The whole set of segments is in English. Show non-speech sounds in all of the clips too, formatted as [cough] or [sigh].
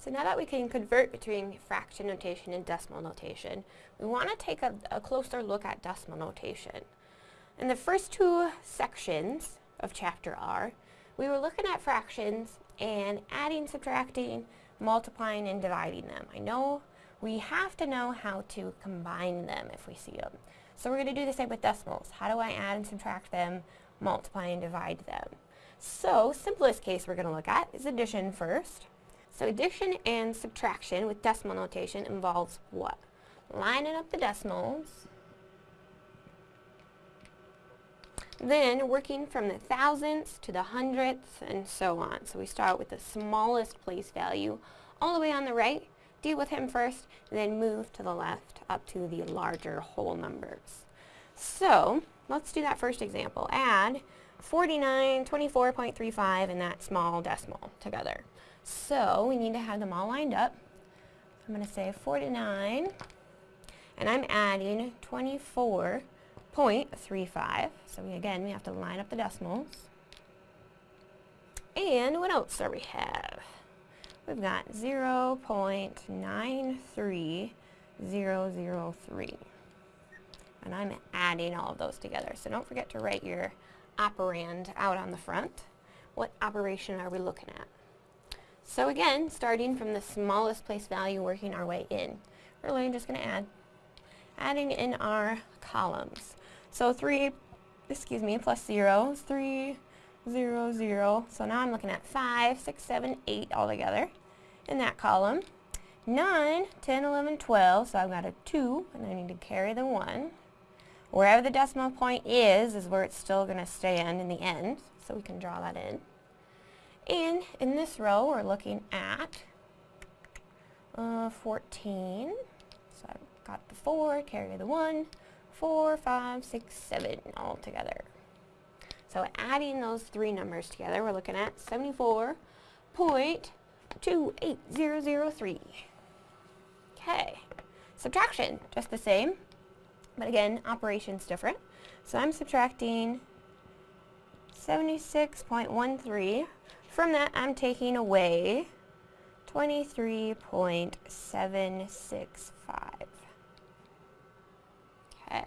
So now that we can convert between fraction notation and decimal notation, we want to take a, a, closer look at decimal notation. In the first two sections of Chapter R, we were looking at fractions and adding, subtracting, multiplying, and dividing them. I know we have to know how to combine them if we see them. So we're going to do the same with decimals. How do I add and subtract them, multiply and divide them? So, simplest case we're going to look at is addition first. So addition and subtraction with decimal notation involves what? Lining up the decimals, then working from the thousandths to the hundredths and so on. So we start with the smallest place value all the way on the right, deal with him first, then move to the left up to the larger whole numbers. So let's do that first example. Add 49, 24.35 and that small decimal together. So we need to have them all lined up. I'm going to say 49, and I'm adding 24.35. So we, again, we have to line up the decimals. And what else do we have? We've got 0 0.93003. And I'm adding all of those together. So don't forget to write your operand out on the front. What operation are we looking at? So again, starting from the smallest place value, working our way in. We're really just going to add, adding in our columns. So 3, excuse me, plus 0 is 3, 0, 0. So now I'm looking at 5, 6, 7, 8 all together in that column. 9, 10, 11, 12, so I've got a 2, and I need to carry the 1. Wherever the decimal point is, is where it's still going to stand in the end, so we can draw that in. And in this row, we're looking at uh, 14. So I've got the 4, carry the 1, 4, 5, 6, 7 all together. So adding those three numbers together, we're looking at 74.28003. Okay. Subtraction, just the same. But again, operation's different. So I'm subtracting 76.13 from that, I'm taking away 23.765. Okay.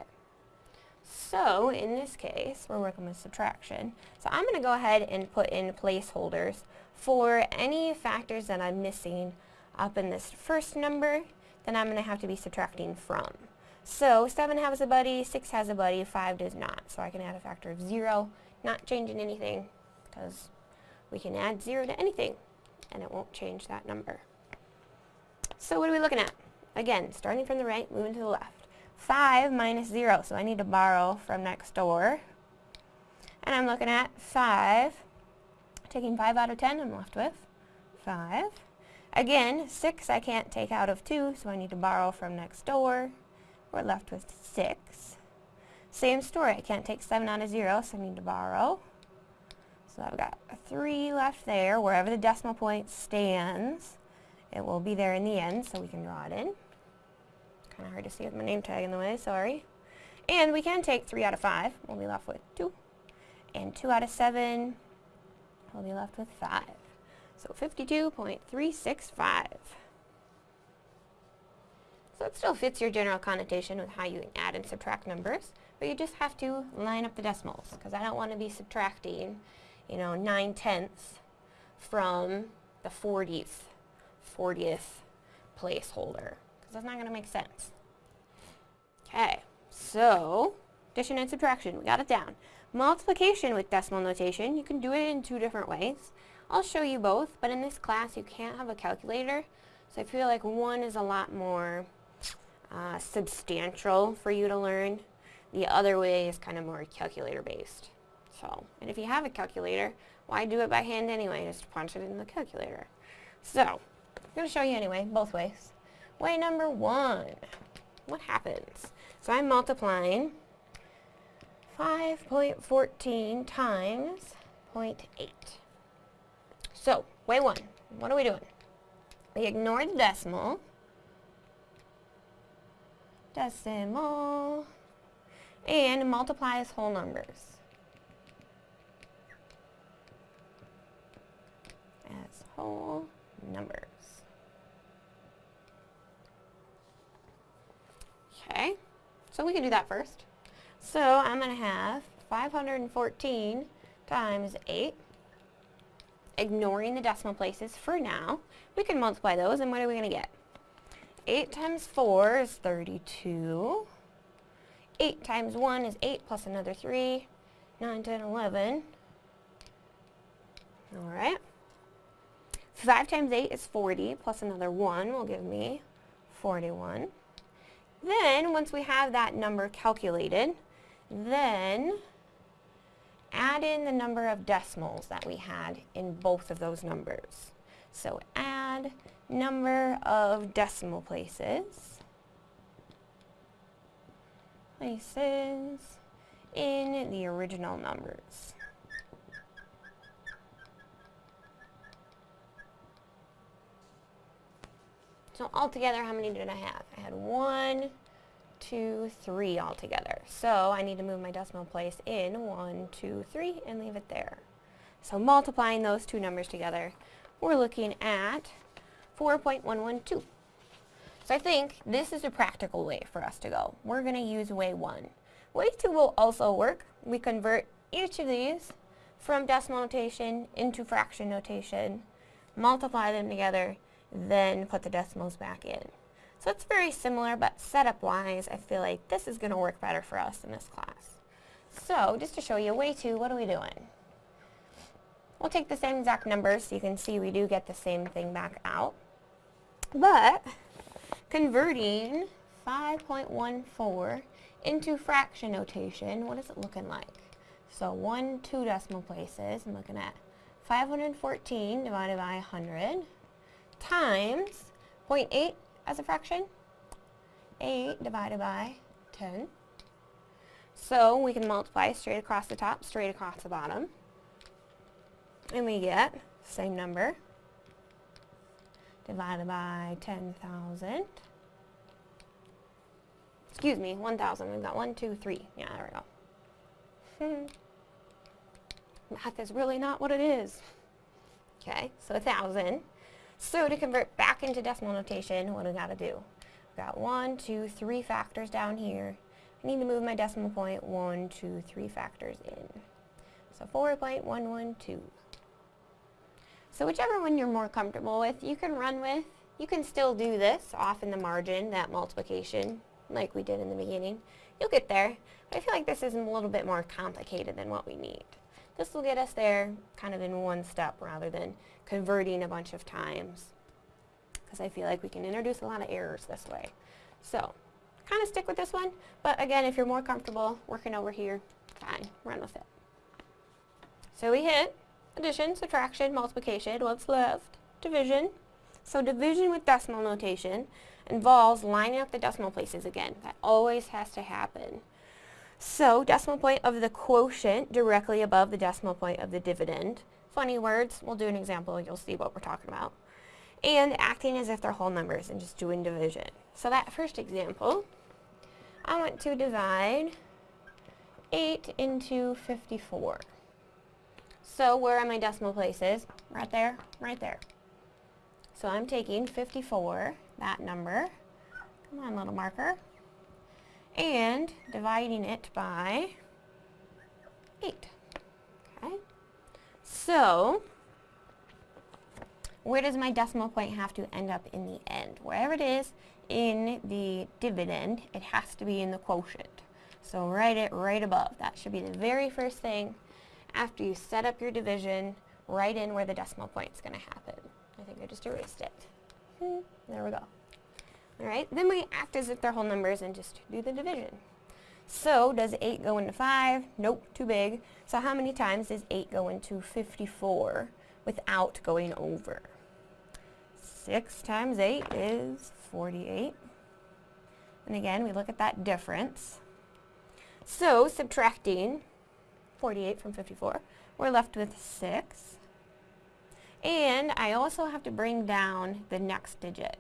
So, in this case, we're working with subtraction. So I'm going to go ahead and put in placeholders for any factors that I'm missing up in this first number, then I'm going to have to be subtracting from. So 7 has a buddy, 6 has a buddy, 5 does not. So I can add a factor of 0, not changing anything because we can add 0 to anything, and it won't change that number. So what are we looking at? Again, starting from the right, moving to the left. 5 minus 0, so I need to borrow from next door. And I'm looking at 5. Taking 5 out of 10, I'm left with 5. Again, 6 I can't take out of 2, so I need to borrow from next door. We're left with 6. Same story, I can't take 7 out of 0, so I need to borrow. So I've got a 3 left there. Wherever the decimal point stands, it will be there in the end, so we can draw it in. Kind of hard to see with my name tag in the way, sorry. And we can take 3 out of 5. We'll be left with 2. And 2 out of 7, we'll be left with 5. So 52.365. So it still fits your general connotation with how you add and subtract numbers, but you just have to line up the decimals, because I don't want to be subtracting you know, 9 tenths from the 40th, 40th placeholder, because that's not going to make sense. Okay, so addition and subtraction, we got it down. Multiplication with decimal notation, you can do it in two different ways. I'll show you both, but in this class you can't have a calculator, so I feel like one is a lot more uh, substantial for you to learn. The other way is kind of more calculator based. So, and if you have a calculator, why do it by hand anyway? Just punch it in the calculator. So, I'm going to show you anyway, both ways. Way number one. What happens? So I'm multiplying 5.14 times 0.8. So, way one. What are we doing? We ignore the decimal. Decimal. And multiply as whole numbers. whole numbers. Okay, so we can do that first. So I'm going to have 514 times 8, ignoring the decimal places for now. We can multiply those, and what are we going to get? 8 times 4 is 32. 8 times 1 is 8 plus another 3. 9, 10, 11. Alright. 5 times 8 is 40, plus another 1 will give me 41. Then, once we have that number calculated, then add in the number of decimals that we had in both of those numbers. So add number of decimal places, places in the original numbers. So altogether, how many did I have? I had one, two, three altogether. So I need to move my decimal place in one, two, three, and leave it there. So multiplying those two numbers together, we're looking at 4.112. So I think this is a practical way for us to go. We're going to use way 1. Way 2 will also work. We convert each of these from decimal notation into fraction notation, multiply them together, then put the decimals back in. So it's very similar, but setup-wise, I feel like this is going to work better for us in this class. So, just to show you, a way to, what are we doing? We'll take the same exact numbers so you can see we do get the same thing back out. But, converting 5.14 into fraction notation, what is it looking like? So 1, 2 decimal places, I'm looking at 514 divided by 100 times 0.8 as a fraction. 8 divided by 10. So we can multiply straight across the top, straight across the bottom. And we get same number divided by 10,000. Excuse me, 1,000. We've got 1, 2, 3. Yeah, there we go. [laughs] Math is really not what it is. Okay, so 1,000 so to convert back into decimal notation, what do we got to do? We've got one, two, three factors down here. I need to move my decimal point one, two, three factors in. So 4.112. So whichever one you're more comfortable with, you can run with. You can still do this off in the margin, that multiplication, like we did in the beginning. You'll get there. But I feel like this is a little bit more complicated than what we need. This will get us there kind of in one step rather than converting a bunch of times because I feel like we can introduce a lot of errors this way. So, kind of stick with this one, but again, if you're more comfortable working over here, fine, run with it. So we hit addition, subtraction, multiplication, what's left? Division. So division with decimal notation involves lining up the decimal places again. That always has to happen. So decimal point of the quotient directly above the decimal point of the dividend. Funny words, we'll do an example, you'll see what we're talking about. And acting as if they're whole numbers and just doing division. So that first example, I want to divide 8 into 54. So where are my decimal places? Right there, right there. So I'm taking 54, that number, come on little marker, and dividing it by 8. Okay? So, where does my decimal point have to end up in the end? Wherever it is in the dividend, it has to be in the quotient. So write it right above. That should be the very first thing after you set up your division, right in where the decimal point is going to happen. I think I just erased it. Hmm, there we go. Alright, then we act as if they're whole numbers and just do the division. So, does 8 go into 5? Nope, too big. So how many times does 8 go into 54 without going over? 6 times 8 is 48. And again, we look at that difference. So, subtracting 48 from 54, we're left with 6. And I also have to bring down the next digit.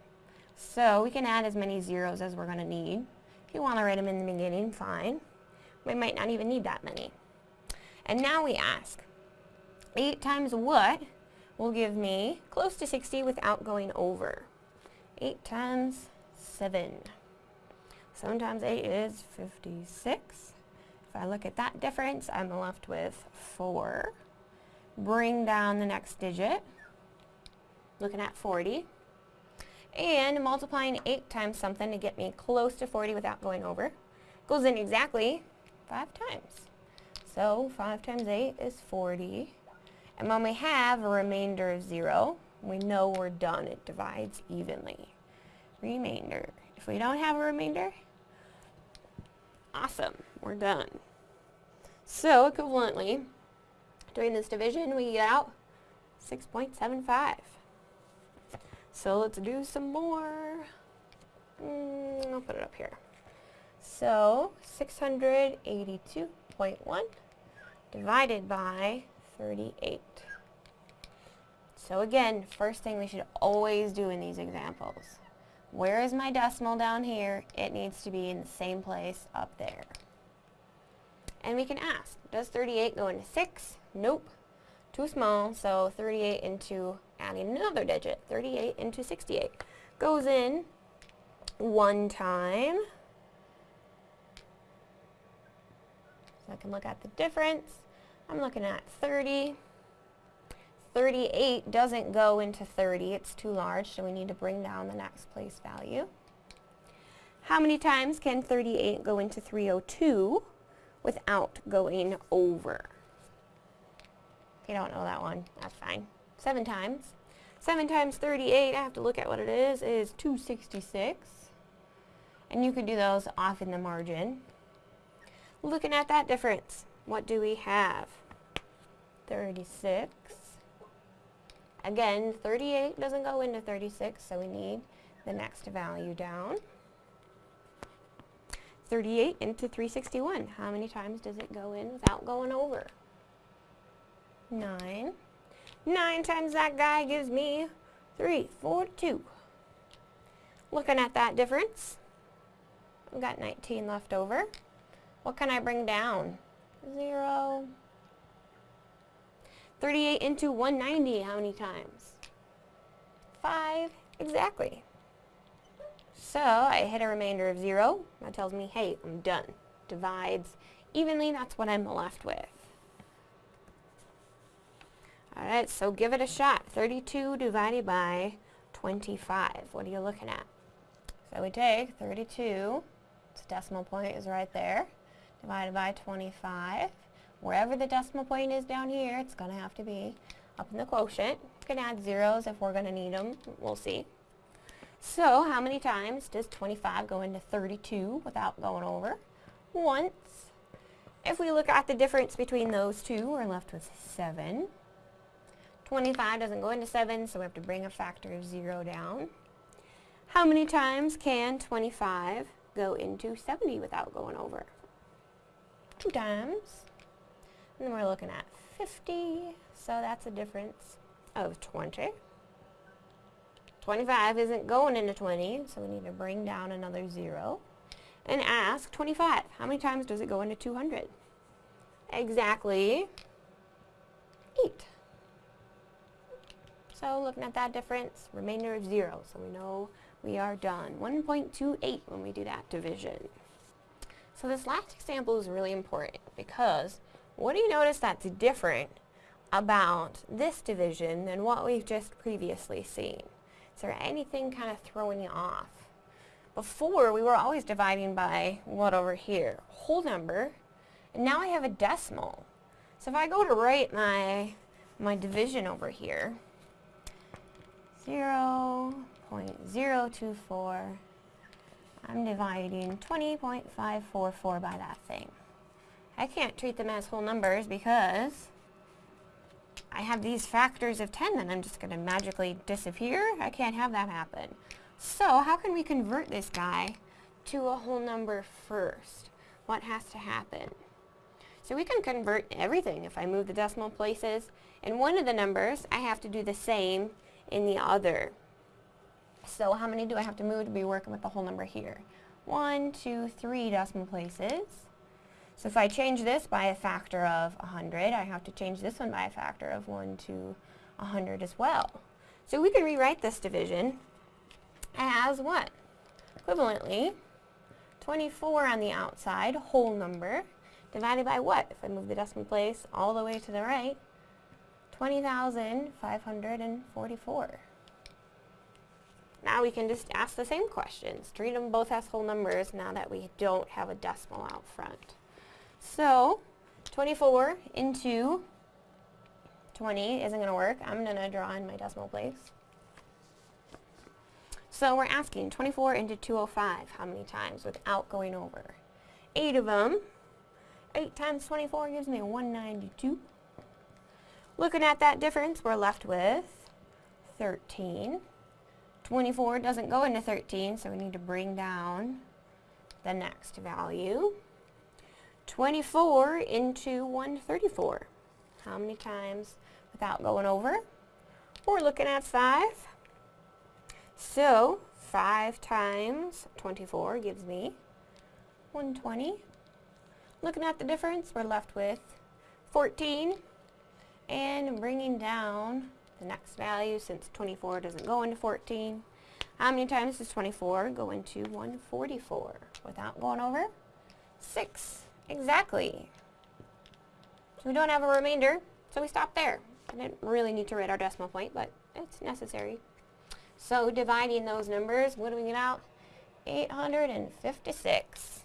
So we can add as many zeros as we're going to need. If you want to write them in the beginning, fine. We might not even need that many. And now we ask, 8 times what will give me close to 60 without going over? 8 times 7. 7 times 8 is 56. If I look at that difference, I'm left with 4. Bring down the next digit, looking at 40. And multiplying 8 times something to get me close to 40 without going over goes in exactly 5 times. So 5 times 8 is 40. And when we have a remainder of 0, we know we're done. It divides evenly. Remainder. If we don't have a remainder, awesome, we're done. So equivalently, doing this division, we get out 6.75. So let's do some more. Mm, I'll put it up here. So 682.1 divided by 38. So again, first thing we should always do in these examples. Where is my decimal down here? It needs to be in the same place up there. And we can ask, does 38 go into 6? Nope. Too small, so 38 into adding another digit. 38 into 68 goes in one time. So I can look at the difference. I'm looking at 30. 38 doesn't go into 30. It's too large, so we need to bring down the next place value. How many times can 38 go into 302 without going over? If you don't know that one, that's fine. Seven times. 7 times 38, I have to look at what it is, is 266. And you could do those off in the margin. Looking at that difference, what do we have? 36. Again, 38 doesn't go into 36, so we need the next value down. 38 into 361. How many times does it go in without going over? 9. 9 times that guy gives me 342. Looking at that difference, I've got 19 left over. What can I bring down? 0. 38 into 190, how many times? 5, exactly. So I hit a remainder of 0. That tells me, hey, I'm done. Divides evenly, that's what I'm left with. Alright, so give it a shot. 32 divided by 25. What are you looking at? So we take 32, its decimal point is right there, divided by 25. Wherever the decimal point is down here, it's going to have to be up in the quotient. You can add zeros if we're going to need them. We'll see. So how many times does 25 go into 32 without going over? Once. If we look at the difference between those two, we're left with 7. 25 doesn't go into 7, so we have to bring a factor of 0 down. How many times can 25 go into 70 without going over? Two times. And then we're looking at 50, so that's a difference of 20. 25 isn't going into 20, so we need to bring down another 0. And ask 25, how many times does it go into 200? Exactly 8. So looking at that difference, remainder of 0, so we know we are done. 1.28 when we do that division. So this last example is really important because what do you notice that's different about this division than what we've just previously seen? Is there anything kind of throwing you off? Before, we were always dividing by what over here? Whole number. And now I have a decimal. So if I go to write my, my division over here, 0 0.024, I'm dividing 20.544 by that thing. I can't treat them as whole numbers because I have these factors of 10 that I'm just going to magically disappear. I can't have that happen. So how can we convert this guy to a whole number first? What has to happen? So we can convert everything. If I move the decimal places in one of the numbers, I have to do the same in the other. So how many do I have to move to be working with the whole number here? One, two, three decimal places. So if I change this by a factor of 100, I have to change this one by a factor of 1 to 100 as well. So we can rewrite this division as what? Equivalently, 24 on the outside, whole number, divided by what? If I move the decimal place all the way to the right, 20,544. Now we can just ask the same questions. Treat them both as whole numbers now that we don't have a decimal out front. So, 24 into 20 isn't going to work. I'm going to draw in my decimal place. So we're asking 24 into 205, how many times without going over? 8 of them. 8 times 24 gives me 192. Looking at that difference, we're left with 13. 24 doesn't go into 13, so we need to bring down the next value. 24 into 134. How many times without going over? We're looking at 5. So, 5 times 24 gives me 120. Looking at the difference, we're left with 14. And bringing down the next value, since 24 doesn't go into 14, how many times does 24 go into 144 without going over? 6. Exactly. So we don't have a remainder, so we stop there. I didn't really need to write our decimal point, but it's necessary. So dividing those numbers, what do we get out? 856.